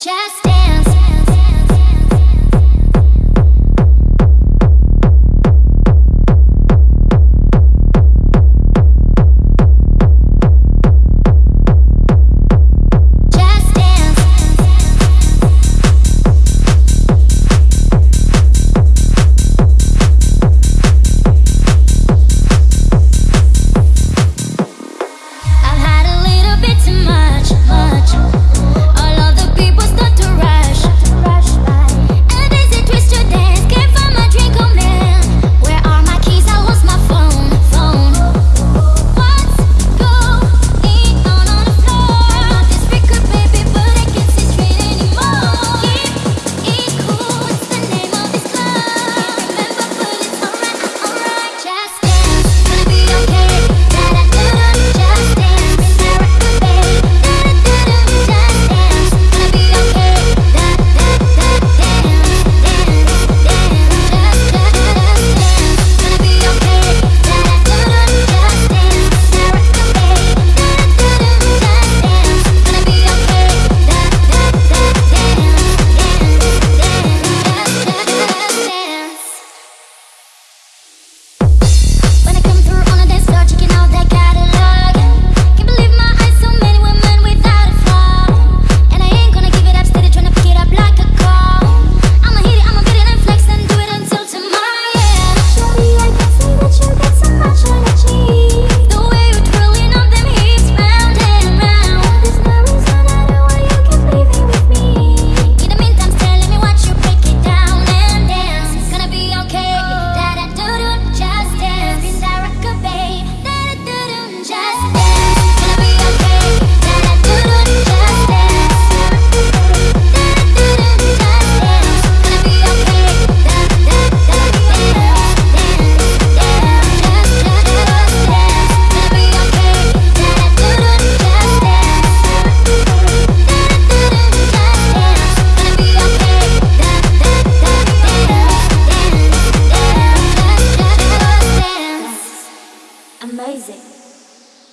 Just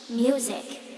music.